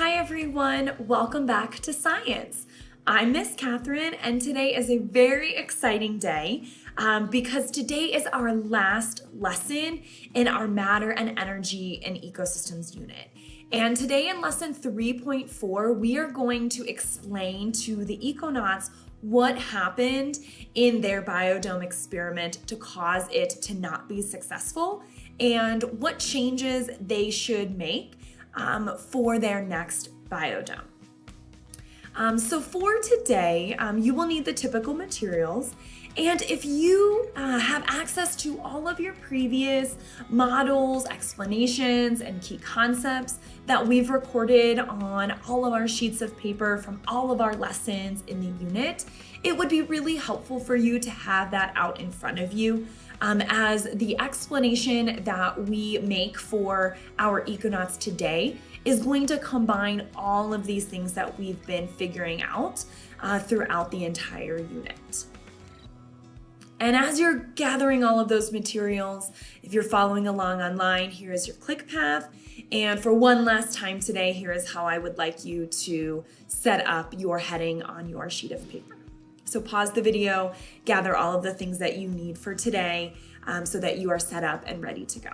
Hi everyone, welcome back to Science. I'm Miss Catherine and today is a very exciting day um, because today is our last lesson in our Matter and Energy and Ecosystems unit. And today in lesson 3.4, we are going to explain to the econauts what happened in their biodome experiment to cause it to not be successful and what changes they should make um, for their next biodome. Um, so for today, um, you will need the typical materials. And if you uh, have access to all of your previous models, explanations, and key concepts that we've recorded on all of our sheets of paper from all of our lessons in the unit, it would be really helpful for you to have that out in front of you um, as the explanation that we make for our econauts today is going to combine all of these things that we've been figuring out uh, throughout the entire unit. And as you're gathering all of those materials, if you're following along online, here is your click path. And for one last time today, here is how I would like you to set up your heading on your sheet of paper. So pause the video, gather all of the things that you need for today um, so that you are set up and ready to go.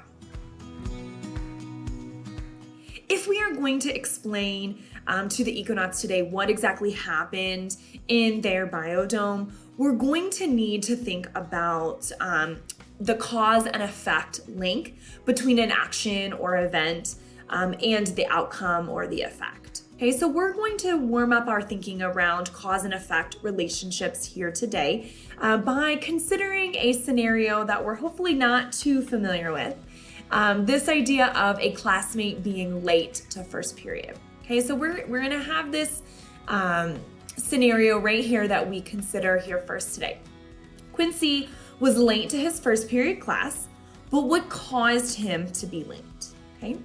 If we are going to explain um, to the econauts today what exactly happened in their biodome, we're going to need to think about um, the cause and effect link between an action or event um, and the outcome or the effect. Okay, so we're going to warm up our thinking around cause and effect relationships here today uh, by considering a scenario that we're hopefully not too familiar with. Um, this idea of a classmate being late to first period. Okay, so we're, we're gonna have this um, scenario right here that we consider here first today. Quincy was late to his first period class, but what caused him to be late? Okay.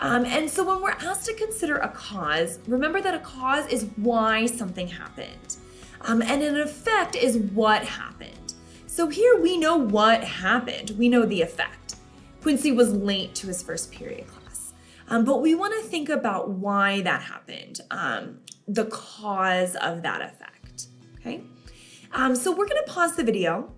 Um, and so when we're asked to consider a cause, remember that a cause is why something happened. Um, and an effect is what happened. So here we know what happened. We know the effect. Quincy was late to his first period class. Um, but we want to think about why that happened, um, the cause of that effect, okay? Um, so we're going to pause the video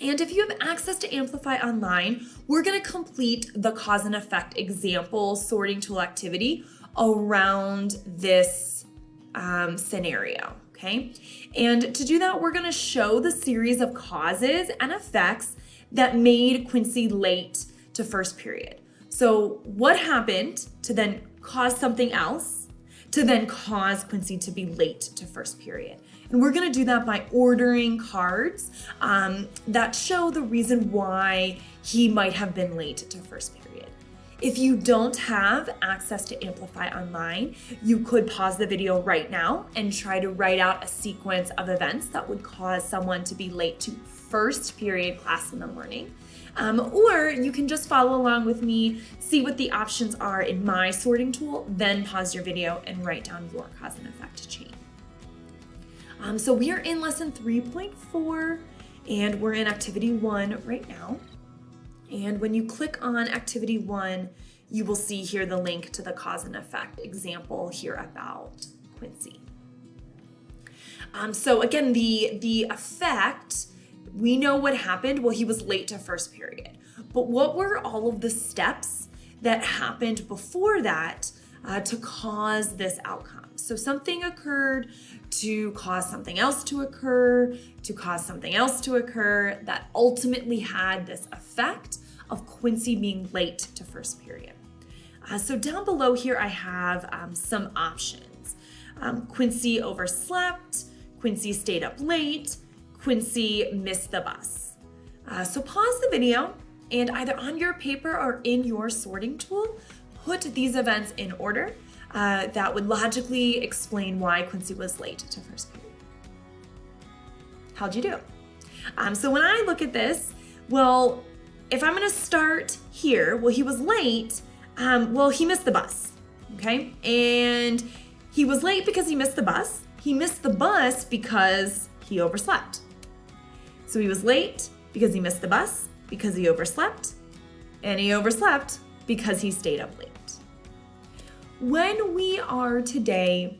and if you have access to Amplify Online, we're gonna complete the cause and effect example sorting tool activity around this um, scenario, okay? And to do that, we're gonna show the series of causes and effects that made Quincy late to first period. So what happened to then cause something else to then cause Quincy to be late to first period? And we're gonna do that by ordering cards um, that show the reason why he might have been late to first period. If you don't have access to Amplify Online, you could pause the video right now and try to write out a sequence of events that would cause someone to be late to first period class in the morning. Um, or you can just follow along with me, see what the options are in my sorting tool, then pause your video and write down your cause and effect chain. Um, so we are in lesson 3.4 and we're in activity one right now. And when you click on activity one, you will see here the link to the cause and effect example here about Quincy. Um, so again, the, the effect, we know what happened. Well, he was late to first period. But what were all of the steps that happened before that uh, to cause this outcome? So something occurred to cause something else to occur, to cause something else to occur that ultimately had this effect of Quincy being late to first period. Uh, so down below here, I have um, some options. Um, Quincy overslept, Quincy stayed up late, Quincy missed the bus. Uh, so pause the video and either on your paper or in your sorting tool, put these events in order uh, that would logically explain why Quincy was late to first period. How'd you do? Um, so when I look at this, well, if I'm gonna start here, well, he was late, um, well, he missed the bus, okay? And he was late because he missed the bus. He missed the bus because he overslept. So he was late because he missed the bus, because he overslept, and he overslept because he stayed up late. When we are today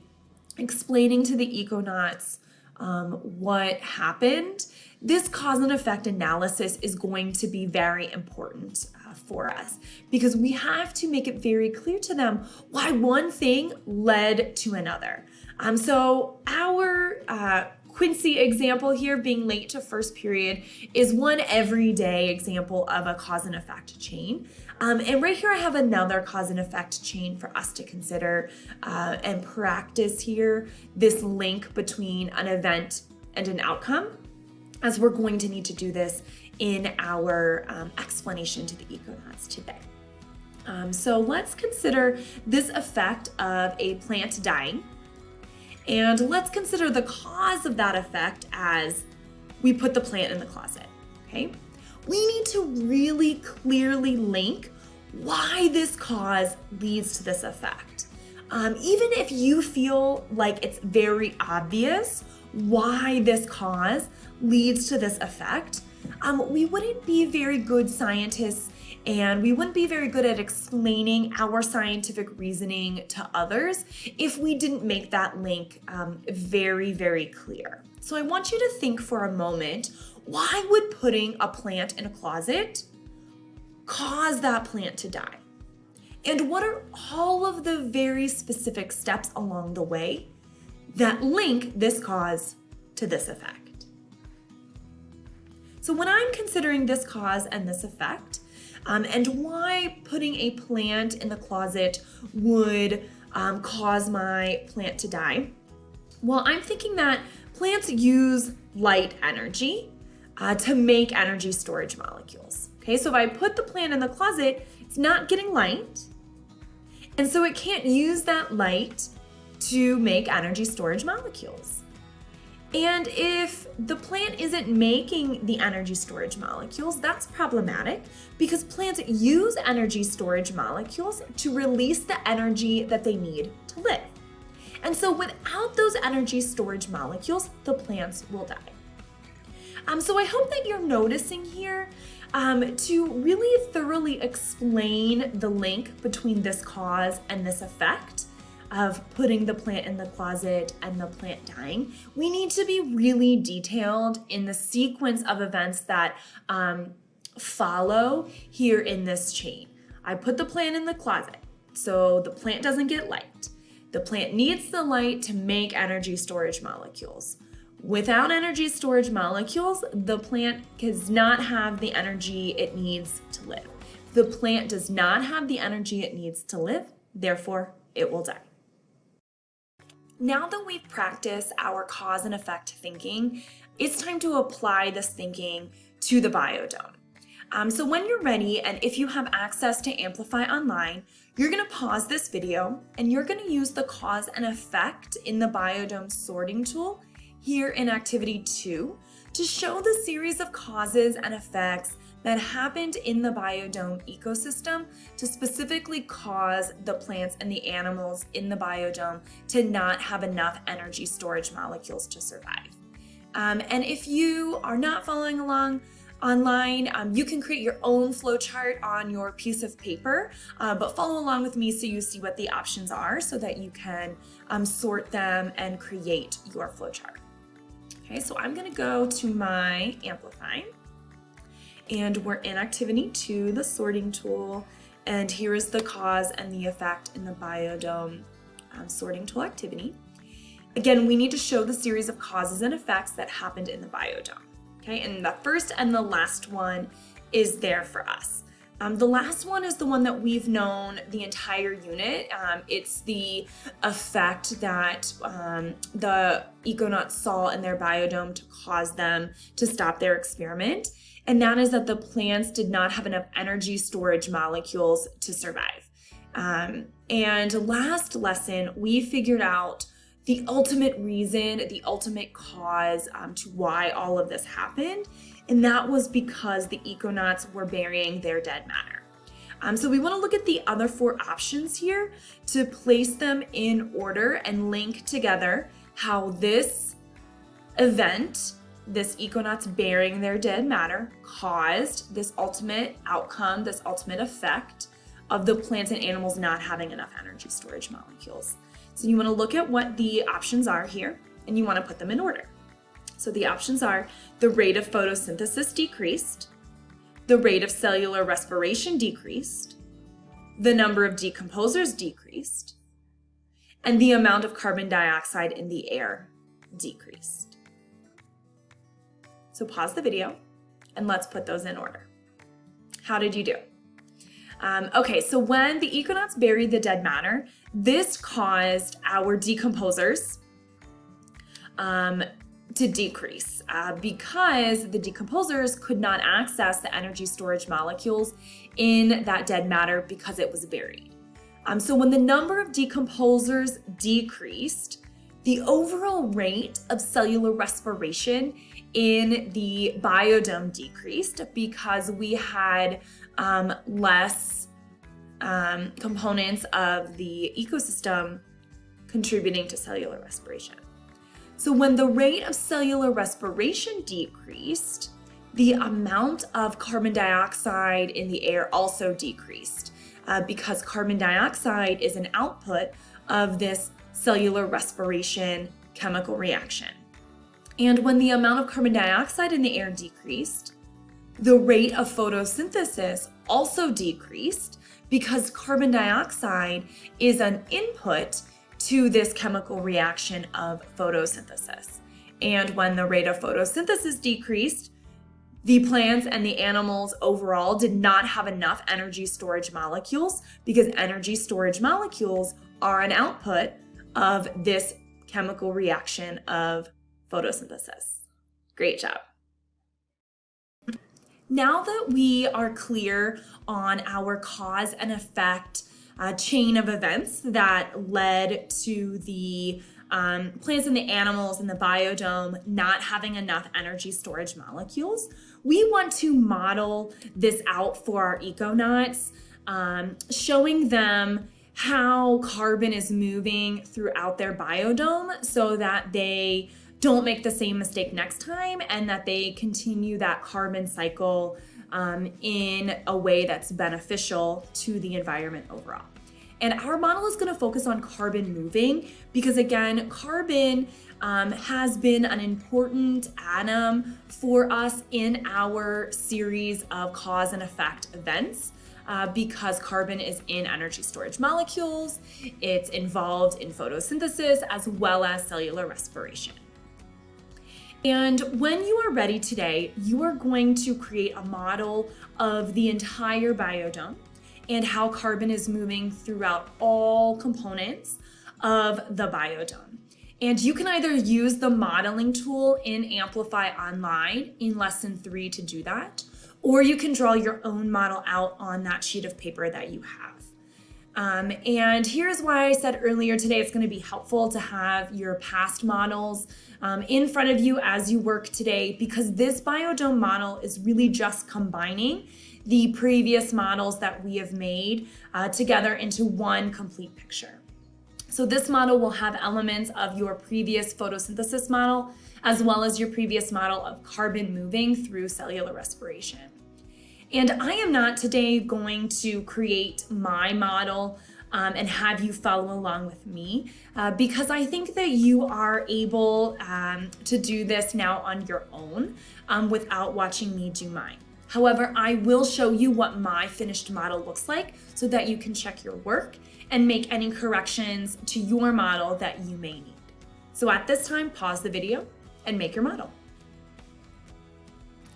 explaining to the econauts um, what happened, this cause and effect analysis is going to be very important uh, for us because we have to make it very clear to them why one thing led to another. Um, so our uh, Quincy example here, being late to first period, is one everyday example of a cause and effect chain. Um, and right here I have another cause and effect chain for us to consider uh, and practice here, this link between an event and an outcome, as we're going to need to do this in our um, explanation to the econauts today. Um, so let's consider this effect of a plant dying. And let's consider the cause of that effect as we put the plant in the closet, okay? We need to really clearly link why this cause leads to this effect. Um, even if you feel like it's very obvious why this cause leads to this effect, um, we wouldn't be very good scientists and we wouldn't be very good at explaining our scientific reasoning to others if we didn't make that link um, very, very clear. So I want you to think for a moment, why would putting a plant in a closet cause that plant to die? And what are all of the very specific steps along the way that link this cause to this effect? So when I'm considering this cause and this effect, um, and why putting a plant in the closet would um, cause my plant to die, well, I'm thinking that plants use light energy uh, to make energy storage molecules. Okay, so if I put the plant in the closet, it's not getting light. And so it can't use that light to make energy storage molecules. And if the plant isn't making the energy storage molecules, that's problematic because plants use energy storage molecules to release the energy that they need to live. And so without those energy storage molecules, the plants will die. Um, so I hope that you're noticing here um, to really thoroughly explain the link between this cause and this effect of putting the plant in the closet and the plant dying, we need to be really detailed in the sequence of events that um, follow here in this chain. I put the plant in the closet, so the plant doesn't get light. The plant needs the light to make energy storage molecules. Without energy storage molecules, the plant does not have the energy it needs to live. The plant does not have the energy it needs to live, therefore it will die. Now that we've practiced our cause and effect thinking, it's time to apply this thinking to the biodome. Um, so when you're ready, and if you have access to Amplify Online, you're gonna pause this video and you're gonna use the cause and effect in the biodome sorting tool here in activity two to show the series of causes and effects that happened in the biodome ecosystem to specifically cause the plants and the animals in the biodome to not have enough energy storage molecules to survive. Um, and if you are not following along, online. Um, you can create your own flowchart on your piece of paper, uh, but follow along with me so you see what the options are so that you can um, sort them and create your flowchart. Okay, so I'm gonna go to my Amplify and we're in activity two, the sorting tool, and here is the cause and the effect in the biodome um, sorting tool activity. Again, we need to show the series of causes and effects that happened in the biodome. Okay, and the first and the last one is there for us. Um, the last one is the one that we've known the entire unit. Um, it's the effect that um, the econauts saw in their biodome to cause them to stop their experiment. And that is that the plants did not have enough energy storage molecules to survive. Um, and last lesson, we figured out the ultimate reason, the ultimate cause um, to why all of this happened and that was because the econauts were burying their dead matter. Um, so we want to look at the other four options here to place them in order and link together how this event, this econauts burying their dead matter, caused this ultimate outcome, this ultimate effect of the plants and animals not having enough energy storage molecules. So you wanna look at what the options are here and you wanna put them in order. So the options are the rate of photosynthesis decreased, the rate of cellular respiration decreased, the number of decomposers decreased, and the amount of carbon dioxide in the air decreased. So pause the video and let's put those in order. How did you do? Um, okay, so when the econauts buried the dead matter, this caused our decomposers um, to decrease uh, because the decomposers could not access the energy storage molecules in that dead matter because it was buried. Um, so when the number of decomposers decreased, the overall rate of cellular respiration in the biodome decreased because we had um, less um, components of the ecosystem contributing to cellular respiration. So when the rate of cellular respiration decreased, the amount of carbon dioxide in the air also decreased uh, because carbon dioxide is an output of this cellular respiration chemical reaction. And when the amount of carbon dioxide in the air decreased, the rate of photosynthesis also decreased because carbon dioxide is an input to this chemical reaction of photosynthesis. And when the rate of photosynthesis decreased, the plants and the animals overall did not have enough energy storage molecules because energy storage molecules are an output of this chemical reaction of photosynthesis. Great job. Now that we are clear on our cause and effect uh, chain of events that led to the um, plants and the animals in the biodome not having enough energy storage molecules, we want to model this out for our econauts, um, showing them how carbon is moving throughout their biodome so that they don't make the same mistake next time and that they continue that carbon cycle um, in a way that's beneficial to the environment overall. And our model is going to focus on carbon moving because again, carbon um, has been an important atom for us in our series of cause and effect events. Uh, because carbon is in energy storage molecules, it's involved in photosynthesis as well as cellular respiration. And when you are ready today, you are going to create a model of the entire biodome and how carbon is moving throughout all components of the biodome. And you can either use the modeling tool in Amplify Online in lesson three to do that, or you can draw your own model out on that sheet of paper that you have. Um, and here's why I said earlier today it's going to be helpful to have your past models um, in front of you as you work today because this biodome model is really just combining the previous models that we have made uh, together into one complete picture. So this model will have elements of your previous photosynthesis model as well as your previous model of carbon moving through cellular respiration. And I am not today going to create my model um, and have you follow along with me uh, because I think that you are able um, to do this now on your own um, without watching me do mine. However, I will show you what my finished model looks like so that you can check your work and make any corrections to your model that you may need. So at this time, pause the video and make your model.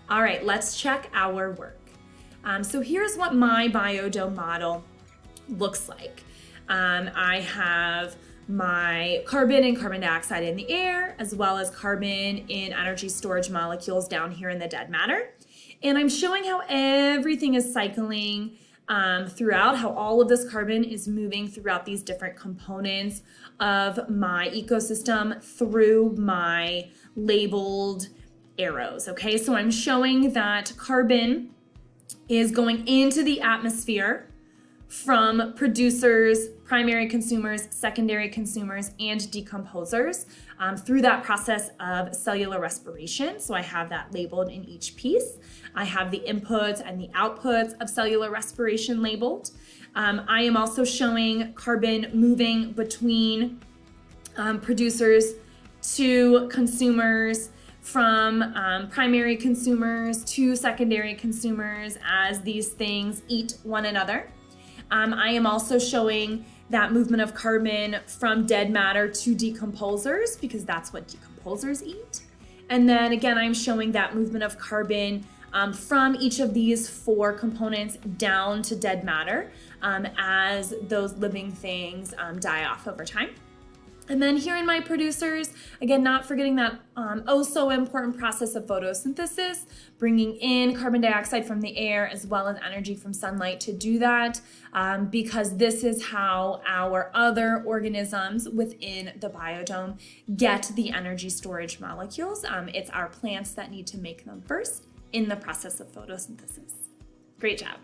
All right, let's check our work. Um, so here's what my biodome model looks like. Um, I have my carbon and carbon dioxide in the air, as well as carbon in energy storage molecules down here in the dead matter. And I'm showing how everything is cycling um, throughout, how all of this carbon is moving throughout these different components of my ecosystem through my labeled arrows, okay? So I'm showing that carbon is going into the atmosphere from producers, primary consumers, secondary consumers, and decomposers um, through that process of cellular respiration. So I have that labeled in each piece. I have the inputs and the outputs of cellular respiration labeled. Um, I am also showing carbon moving between um, producers to consumers, from um, primary consumers to secondary consumers as these things eat one another. Um, I am also showing that movement of carbon from dead matter to decomposers because that's what decomposers eat. And then again, I'm showing that movement of carbon um, from each of these four components down to dead matter um, as those living things um, die off over time. And then here in my producers, again, not forgetting that um, oh so important process of photosynthesis, bringing in carbon dioxide from the air as well as energy from sunlight to do that, um, because this is how our other organisms within the biodome get the energy storage molecules. Um, it's our plants that need to make them first in the process of photosynthesis. Great job.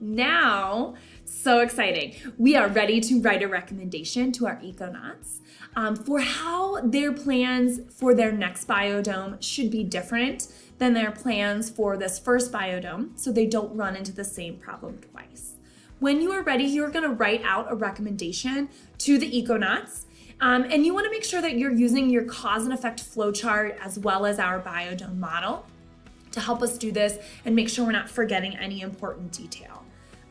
Now, so exciting. We are ready to write a recommendation to our econauts um, for how their plans for their next biodome should be different than their plans for this first biodome so they don't run into the same problem twice. When you are ready, you're gonna write out a recommendation to the econauts um, and you wanna make sure that you're using your cause and effect flowchart as well as our biodome model to help us do this and make sure we're not forgetting any important detail.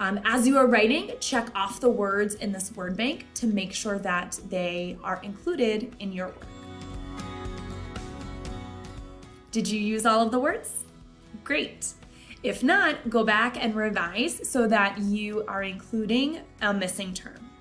Um, as you are writing, check off the words in this word bank to make sure that they are included in your work. Did you use all of the words? Great. If not, go back and revise so that you are including a missing term.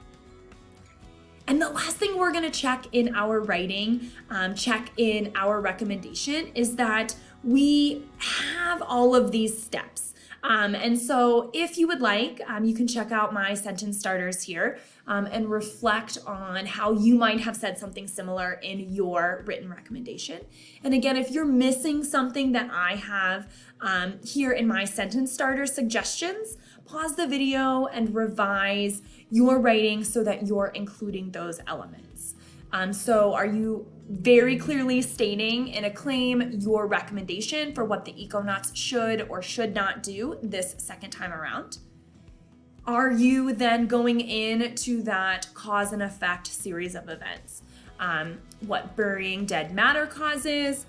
And the last thing we're gonna check in our writing, um, check in our recommendation is that we have all of these steps. Um, and so if you would like, um, you can check out my sentence starters here um, and reflect on how you might have said something similar in your written recommendation. And again, if you're missing something that I have um, here in my sentence starter suggestions, pause the video and revise your writing so that you're including those elements. Um, so are you very clearly stating in a claim your recommendation for what the econauts should or should not do this second time around? Are you then going into that cause and effect series of events? Um, what burying dead matter causes,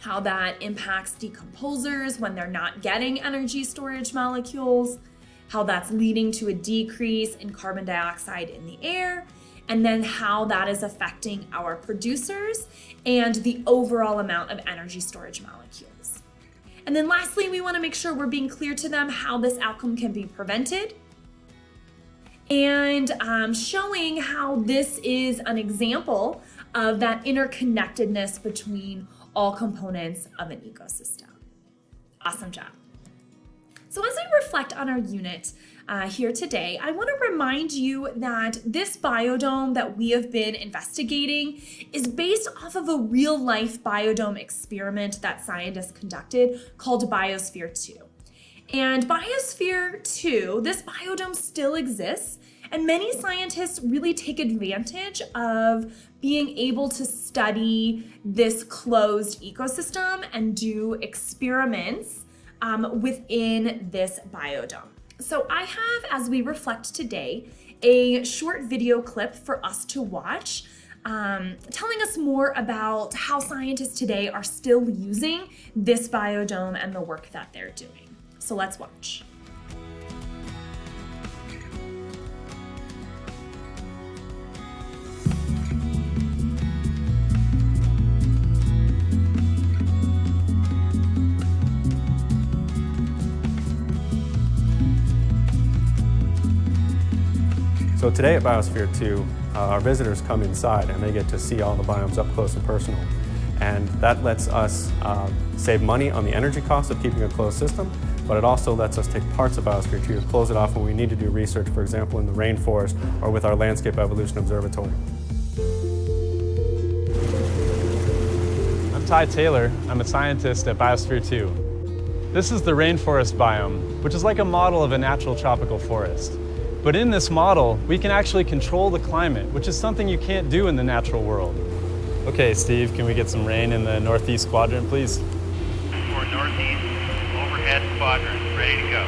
how that impacts decomposers when they're not getting energy storage molecules, how that's leading to a decrease in carbon dioxide in the air, and then how that is affecting our producers and the overall amount of energy storage molecules. And then lastly, we wanna make sure we're being clear to them how this outcome can be prevented and um, showing how this is an example of that interconnectedness between all components of an ecosystem. Awesome job. So as we reflect on our unit, uh, here today, I want to remind you that this biodome that we have been investigating is based off of a real life biodome experiment that scientists conducted called Biosphere 2. And Biosphere 2, this biodome still exists, and many scientists really take advantage of being able to study this closed ecosystem and do experiments um, within this biodome. So I have, as we reflect today, a short video clip for us to watch um, telling us more about how scientists today are still using this biodome and the work that they're doing. So let's watch. So today at Biosphere 2, uh, our visitors come inside and they get to see all the biomes up close and personal. And that lets us uh, save money on the energy cost of keeping a closed system, but it also lets us take parts of Biosphere 2 to close it off when we need to do research, for example, in the rainforest or with our Landscape Evolution Observatory. I'm Ty Taylor. I'm a scientist at Biosphere 2. This is the rainforest biome, which is like a model of a natural tropical forest. But in this model, we can actually control the climate, which is something you can't do in the natural world. Okay, Steve, can we get some rain in the northeast quadrant, please? For northeast, overhead quadrant, ready to go.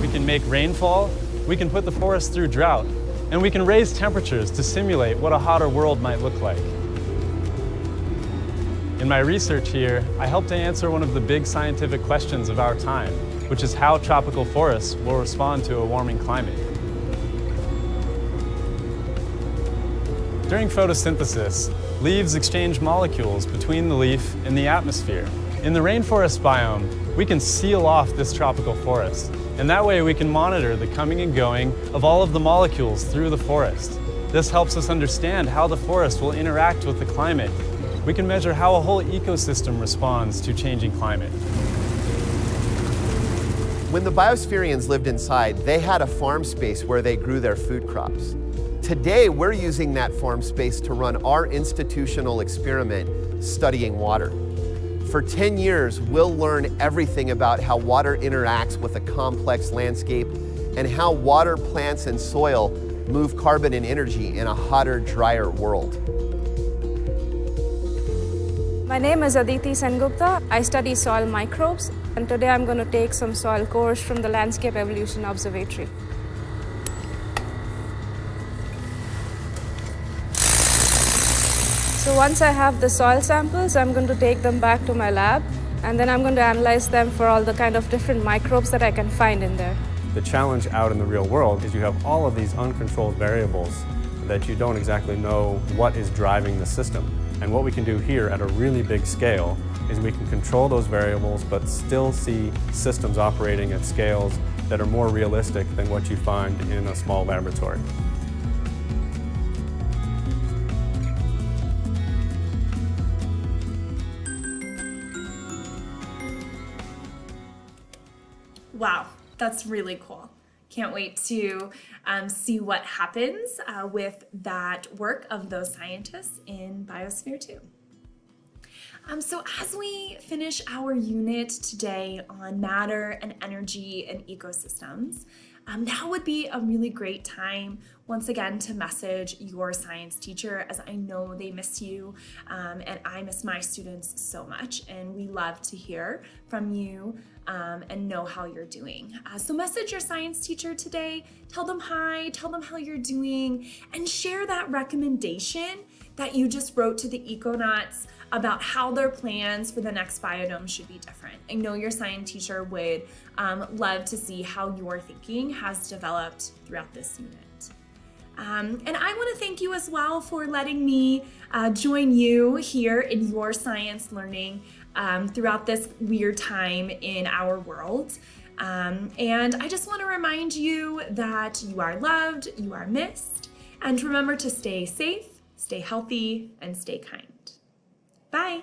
We can make rainfall, we can put the forest through drought, and we can raise temperatures to simulate what a hotter world might look like. In my research here, I hope to answer one of the big scientific questions of our time, which is how tropical forests will respond to a warming climate. During photosynthesis, leaves exchange molecules between the leaf and the atmosphere. In the rainforest biome, we can seal off this tropical forest, and that way we can monitor the coming and going of all of the molecules through the forest. This helps us understand how the forest will interact with the climate we can measure how a whole ecosystem responds to changing climate. When the biospherians lived inside, they had a farm space where they grew their food crops. Today, we're using that farm space to run our institutional experiment studying water. For 10 years, we'll learn everything about how water interacts with a complex landscape and how water, plants, and soil move carbon and energy in a hotter, drier world. My name is Aditi Sengupta. I study soil microbes, and today I'm going to take some soil cores from the Landscape Evolution Observatory. So once I have the soil samples, I'm going to take them back to my lab, and then I'm going to analyze them for all the kind of different microbes that I can find in there. The challenge out in the real world is you have all of these uncontrolled variables that you don't exactly know what is driving the system. And what we can do here at a really big scale is we can control those variables but still see systems operating at scales that are more realistic than what you find in a small laboratory. Wow, that's really cool. Can't wait to um, see what happens uh, with that work of those scientists in Biosphere 2. Um, so as we finish our unit today on matter and energy and ecosystems, um, now would be a really great time once again to message your science teacher as I know they miss you um, and I miss my students so much and we love to hear from you um, and know how you're doing. Uh, so message your science teacher today, tell them hi, tell them how you're doing, and share that recommendation that you just wrote to the Econauts about how their plans for the next biodome should be different. I know your science teacher would um, love to see how your thinking has developed throughout this unit. Um, and I want to thank you as well for letting me uh, join you here in your science learning um, throughout this weird time in our world. Um, and I just want to remind you that you are loved, you are missed, and remember to stay safe, Stay healthy and stay kind. Bye.